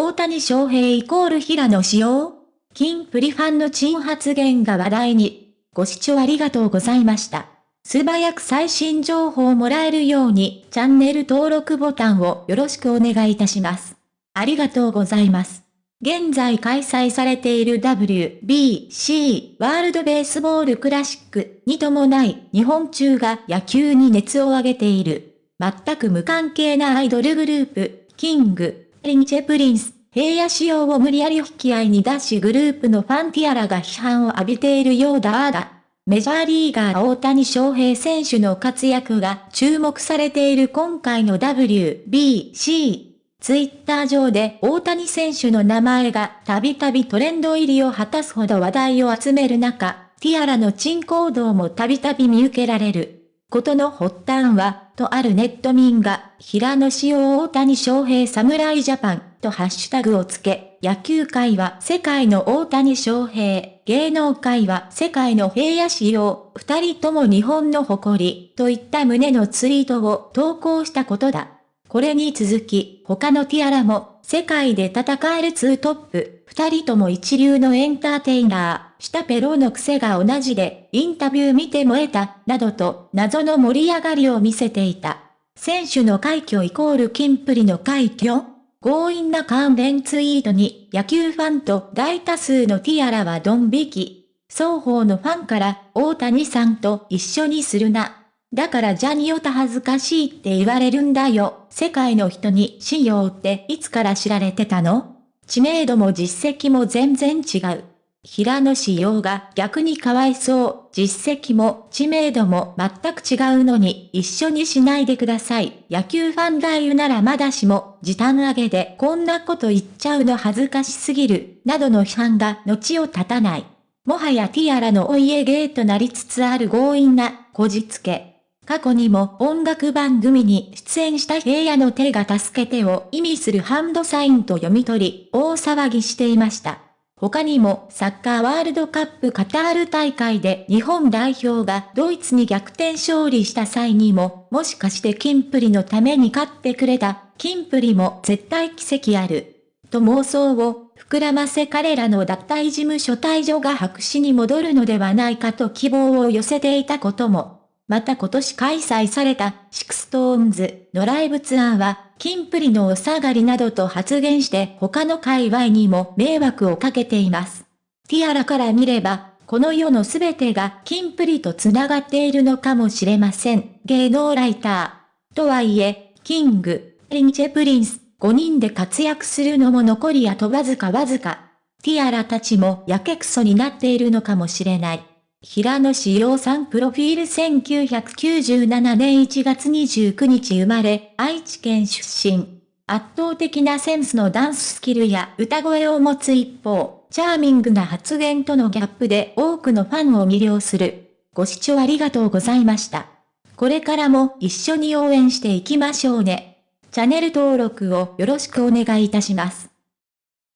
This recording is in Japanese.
大谷翔平イコール平野紫耀キンプリファンの珍発言が話題に。ご視聴ありがとうございました。素早く最新情報をもらえるようにチャンネル登録ボタンをよろしくお願いいたします。ありがとうございます。現在開催されている WBC ワールドベースボールクラシックに伴い日本中が野球に熱を上げている。全く無関係なアイドルグループ、キング、リンチェプリンス、平野紫耀を無理やり引き合いに出しグループのファンティアラが批判を浴びているようだあだ。メジャーリーガー大谷翔平選手の活躍が注目されている今回の WBC。ツイッター上で大谷選手の名前がたびたびトレンド入りを果たすほど話題を集める中、ティアラの珍行動もたびたび見受けられる。ことの発端は、とあるネット民が、平野仕様大谷翔平侍ジャパンとハッシュタグをつけ、野球界は世界の大谷翔平、芸能界は世界の平野仕様、二人とも日本の誇り、といった胸のツイートを投稿したことだ。これに続き、他のティアラも、世界で戦えるツートップ、二人とも一流のエンターテイナー、したペロの癖が同じで、インタビュー見て燃えた、などと、謎の盛り上がりを見せていた。選手の快挙イコールキンプリの快挙強引な関連ツイートに野球ファンと大多数のティアラはドン引き。双方のファンから大谷さんと一緒にするな。だからジャニオタ恥ずかしいって言われるんだよ。世界の人に仕様っていつから知られてたの？知名度も実績も全然違う。平野仕様が逆にかわいそう。実績も知名度も全く違うのに一緒にしないでください。野球ファンが言うならまだしも時短上げでこんなこと言っちゃうの恥ずかしすぎる。などの批判が後を絶たない。もはやティアラのお家芸となりつつある強引なこじつけ。過去にも音楽番組に出演した平野の手が助けてを意味するハンドサインと読み取り、大騒ぎしていました。他にもサッカーワールドカップカタール大会で日本代表がドイツに逆転勝利した際にも、もしかしてキンプリのために勝ってくれた、キンプリも絶対奇跡ある。と妄想を膨らませ彼らの脱退事務所退場が白紙に戻るのではないかと希望を寄せていたことも。また今年開催された SixTONES のライブツアーは、キンプリのお下がりなどと発言して他の界隈にも迷惑をかけています。ティアラから見れば、この世のすべてがキンプリと繋がっているのかもしれません。芸能ライター。とはいえ、キング、リンチェプリンス、5人で活躍するのも残りあとわずかわずか。ティアラたちもやけくそになっているのかもしれない。平野志陽さんプロフィール1997年1月29日生まれ、愛知県出身。圧倒的なセンスのダンススキルや歌声を持つ一方、チャーミングな発言とのギャップで多くのファンを魅了する。ご視聴ありがとうございました。これからも一緒に応援していきましょうね。チャンネル登録をよろしくお願いいたします。